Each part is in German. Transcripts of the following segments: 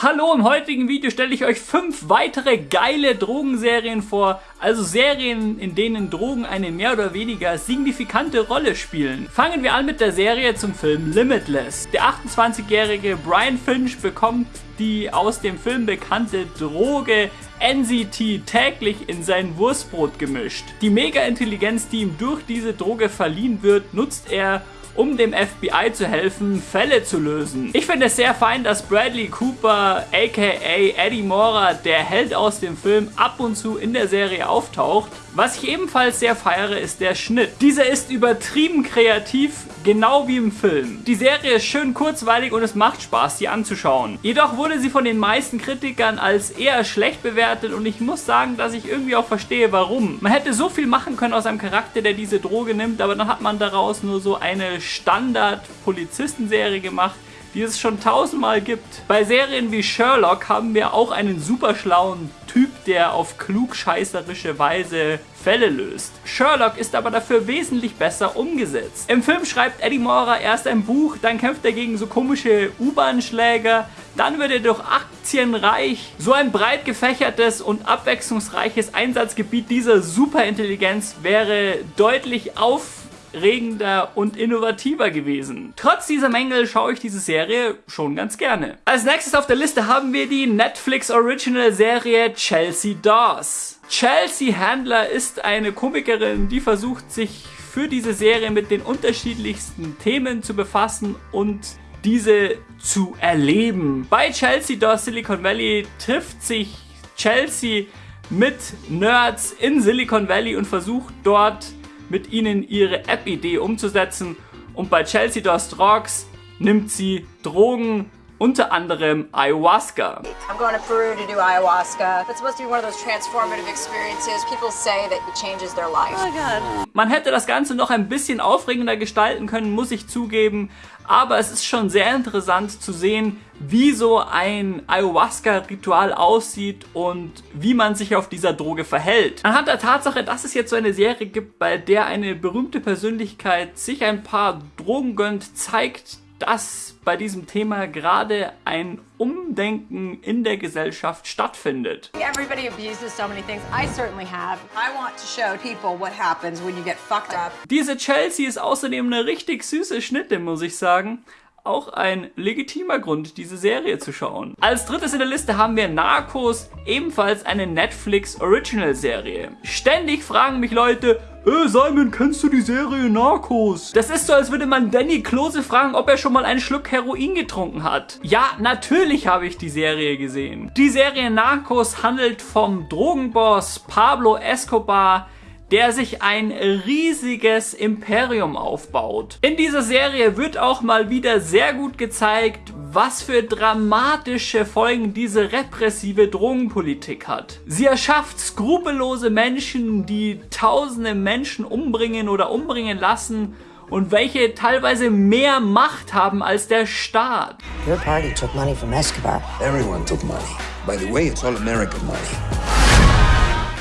Hallo, im heutigen Video stelle ich euch fünf weitere geile Drogenserien vor, also Serien, in denen Drogen eine mehr oder weniger signifikante Rolle spielen. Fangen wir an mit der Serie zum Film Limitless. Der 28-jährige Brian Finch bekommt die aus dem Film bekannte Droge NCT täglich in sein Wurstbrot gemischt. Die Mega-Intelligenz, die ihm durch diese Droge verliehen wird, nutzt er, um dem FBI zu helfen, Fälle zu lösen. Ich finde es sehr fein, dass Bradley Cooper, aka Eddie Mora, der Held aus dem Film, ab und zu in der Serie auftaucht. Was ich ebenfalls sehr feiere, ist der Schnitt. Dieser ist übertrieben kreativ, genau wie im Film. Die Serie ist schön kurzweilig und es macht Spaß, sie anzuschauen. Jedoch wurde sie von den meisten Kritikern als eher schlecht bewertet und ich muss sagen, dass ich irgendwie auch verstehe, warum. Man hätte so viel machen können aus einem Charakter, der diese Droge nimmt, aber dann hat man daraus nur so eine Standard-Polizistenserie gemacht, die es schon tausendmal gibt. Bei Serien wie Sherlock haben wir auch einen super schlauen Typ, der auf klugscheißerische Weise Fälle löst. Sherlock ist aber dafür wesentlich besser umgesetzt. Im Film schreibt Eddie Mora erst ein Buch, dann kämpft er gegen so komische U-Bahn-Schläger, dann wird er durch Aktien reich. So ein breit gefächertes und abwechslungsreiches Einsatzgebiet dieser Superintelligenz wäre deutlich auf regender und innovativer gewesen. Trotz dieser Mängel schaue ich diese Serie schon ganz gerne. Als nächstes auf der Liste haben wir die Netflix Original Serie Chelsea Dawes. Chelsea Handler ist eine Komikerin, die versucht sich für diese Serie mit den unterschiedlichsten Themen zu befassen und diese zu erleben. Bei Chelsea Dawes Silicon Valley trifft sich Chelsea mit Nerds in Silicon Valley und versucht dort mit ihnen ihre App-Idee umzusetzen. Und bei Chelsea Does Drugs nimmt sie Drogen, unter anderem Ayahuasca. I'm going to Peru to do ayahuasca. That's supposed to be one of those transformative experiences. People say that it changes their life. Oh God. Man hätte das Ganze noch ein bisschen aufregender gestalten können, muss ich zugeben. Aber es ist schon sehr interessant zu sehen, wie so ein Ayahuasca-Ritual aussieht und wie man sich auf dieser Droge verhält. Anhand der Tatsache, dass es jetzt so eine Serie gibt, bei der eine berühmte Persönlichkeit sich ein paar Drogen gönnt, zeigt, dass bei diesem Thema gerade ein Umdenken in der Gesellschaft stattfindet. Everybody abuses so many things. I certainly have. I want to show people what happens when you get fucked up. Diese Chelsea ist außerdem eine richtig süße Schnitte, muss ich sagen auch ein legitimer Grund, diese Serie zu schauen. Als drittes in der Liste haben wir Narcos, ebenfalls eine Netflix Original Serie. Ständig fragen mich Leute, äh, Simon, kennst du die Serie Narcos? Das ist so, als würde man Danny Klose fragen, ob er schon mal einen Schluck Heroin getrunken hat. Ja, natürlich habe ich die Serie gesehen. Die Serie Narcos handelt vom Drogenboss Pablo Escobar, der sich ein riesiges Imperium aufbaut. In dieser Serie wird auch mal wieder sehr gut gezeigt, was für dramatische Folgen diese repressive Drogenpolitik hat. Sie erschafft skrupellose Menschen, die tausende Menschen umbringen oder umbringen lassen und welche teilweise mehr Macht haben als der Staat. Your party took money from Escobar. Everyone took money. By the way, it's all American money.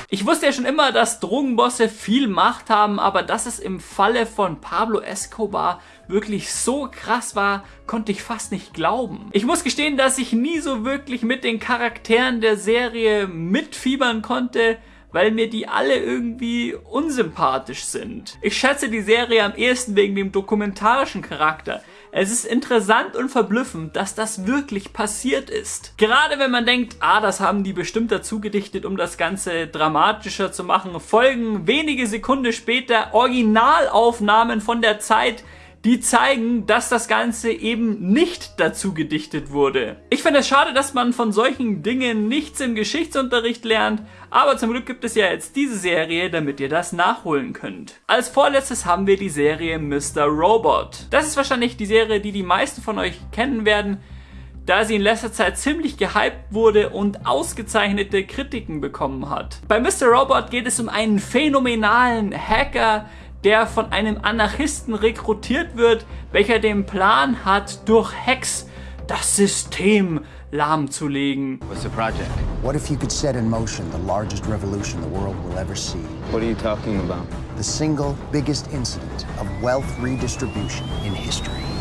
Ich wusste ja schon immer, dass Drogenbosse viel Macht haben, aber dass es im Falle von Pablo Escobar wirklich so krass war, konnte ich fast nicht glauben. Ich muss gestehen, dass ich nie so wirklich mit den Charakteren der Serie mitfiebern konnte, weil mir die alle irgendwie unsympathisch sind. Ich schätze die Serie am ehesten wegen dem dokumentarischen Charakter. Es ist interessant und verblüffend, dass das wirklich passiert ist. Gerade wenn man denkt, ah, das haben die bestimmt dazu gedichtet, um das Ganze dramatischer zu machen, folgen wenige Sekunden später Originalaufnahmen von der Zeit, die zeigen, dass das Ganze eben nicht dazu gedichtet wurde. Ich finde es schade, dass man von solchen Dingen nichts im Geschichtsunterricht lernt, aber zum Glück gibt es ja jetzt diese Serie, damit ihr das nachholen könnt. Als vorletztes haben wir die Serie Mr. Robot. Das ist wahrscheinlich die Serie, die die meisten von euch kennen werden, da sie in letzter Zeit ziemlich gehypt wurde und ausgezeichnete Kritiken bekommen hat. Bei Mr. Robot geht es um einen phänomenalen Hacker, der von einem Anarchisten rekrutiert wird, welcher den Plan hat, durch Hacks das System lahmzulegen. What's the project? What if you could set in motion the largest revolution the world will ever see? What are you talking about? The single biggest incident of wealth redistribution in history.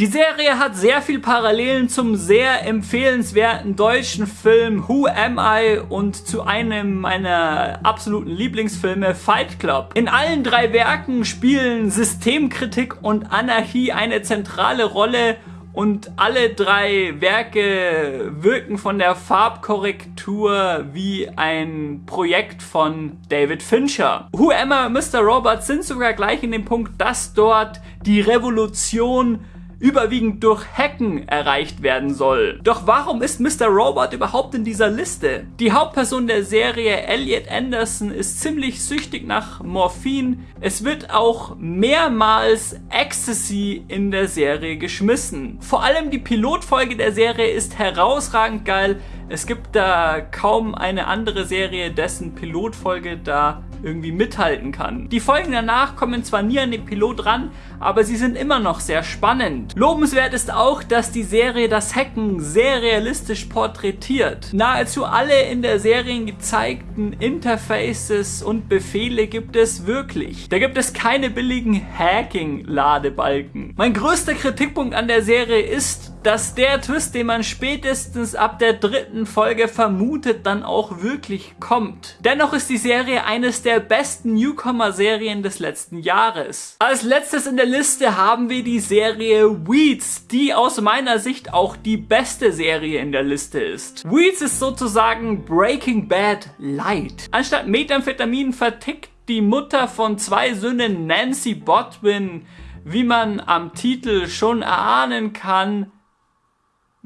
Die Serie hat sehr viel Parallelen zum sehr empfehlenswerten deutschen Film Who Am I und zu einem meiner absoluten Lieblingsfilme Fight Club. In allen drei Werken spielen Systemkritik und Anarchie eine zentrale Rolle und alle drei Werke wirken von der Farbkorrektur wie ein Projekt von David Fincher. Who Am I Mr. Robot sind sogar gleich in dem Punkt, dass dort die Revolution überwiegend durch Hacken erreicht werden soll. Doch warum ist Mr. Robot überhaupt in dieser Liste? Die Hauptperson der Serie, Elliot Anderson, ist ziemlich süchtig nach Morphin. Es wird auch mehrmals Ecstasy in der Serie geschmissen. Vor allem die Pilotfolge der Serie ist herausragend geil. Es gibt da kaum eine andere Serie, dessen Pilotfolge da irgendwie mithalten kann. Die Folgen danach kommen zwar nie an den Pilot ran, aber sie sind immer noch sehr spannend. Lobenswert ist auch, dass die Serie das Hacken sehr realistisch porträtiert. Nahezu alle in der Serie gezeigten Interfaces und Befehle gibt es wirklich. Da gibt es keine billigen Hacking-Ladebalken. Mein größter Kritikpunkt an der Serie ist, dass der Twist, den man spätestens ab der dritten Folge vermutet, dann auch wirklich kommt. Dennoch ist die Serie eines der besten Newcomer-Serien des letzten Jahres. Als letztes in der Liste haben wir die Serie Weeds, die aus meiner Sicht auch die beste Serie in der Liste ist. Weeds ist sozusagen Breaking Bad Light. Anstatt Methamphetamin vertickt die Mutter von zwei Söhnen Nancy Botwin, wie man am Titel schon erahnen kann,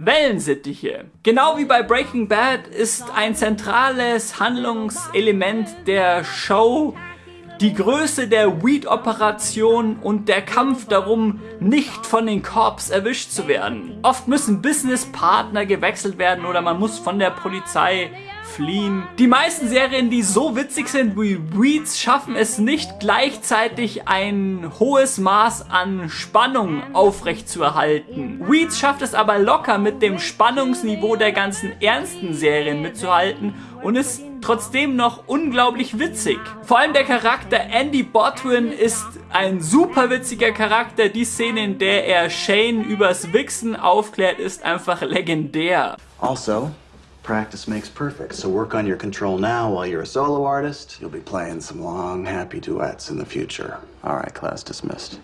Wellensittiche. Genau wie bei Breaking Bad ist ein zentrales Handlungselement der Show die Größe der Weed-Operation und der Kampf darum, nicht von den Corps erwischt zu werden. Oft müssen Businesspartner gewechselt werden oder man muss von der Polizei fliehen. Die meisten Serien, die so witzig sind wie Weeds, schaffen es nicht gleichzeitig ein hohes Maß an Spannung aufrechtzuerhalten. Weeds schafft es aber locker mit dem Spannungsniveau der ganzen ernsten Serien mitzuhalten und ist trotzdem noch unglaublich witzig. Vor allem der Charakter Andy Botwin ist ein super witziger Charakter. Die Szene, in der er Shane übers Wichsen aufklärt, ist einfach legendär. Also, Practice makes perfect, so work on your control now while you're a solo artist. You'll be playing some long, happy duets in the future. Alright, class dismissed.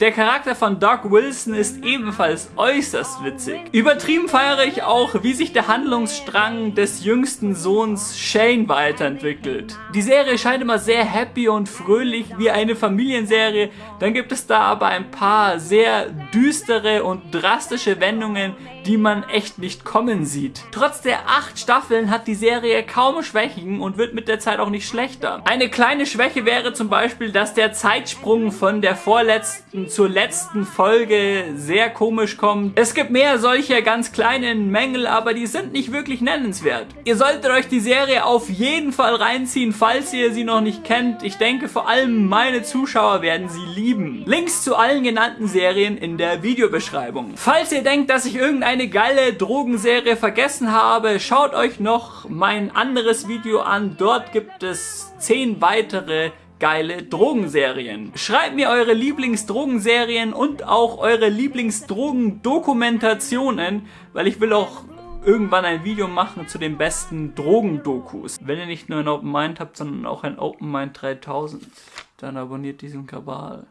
Der Charakter von Doc Wilson ist ebenfalls äußerst witzig. Übertrieben feiere ich auch, wie sich der Handlungsstrang des jüngsten Sohns Shane weiterentwickelt. Die Serie scheint immer sehr happy und fröhlich wie eine Familienserie, dann gibt es da aber ein paar sehr düstere und drastische Wendungen, die man echt nicht kommen sieht. Trotz der acht Staffeln hat die Serie kaum Schwächen und wird mit der Zeit auch nicht schlechter. Eine kleine Schwäche wäre zum Beispiel, dass der Zeitsprung von der vorletzten zur letzten Folge sehr komisch kommt. Es gibt mehr solcher ganz kleinen Mängel, aber die sind nicht wirklich nennenswert. Ihr solltet euch die Serie auf jeden Fall reinziehen, falls ihr sie noch nicht kennt. Ich denke, vor allem meine Zuschauer werden sie lieben. Links zu allen genannten Serien in der Videobeschreibung. Falls ihr denkt, dass ich irgendeine geile Drogenserie vergessen habe, schaut euch noch mein anderes Video an. Dort gibt es 10 weitere geile Drogenserien. Schreibt mir eure Lieblingsdrogenserien und auch eure Lieblingsdrogendokumentationen, weil ich will auch irgendwann ein Video machen zu den besten Drogendokus. Wenn ihr nicht nur ein Open Mind habt, sondern auch ein Open Mind 3000, dann abonniert diesen Kabal.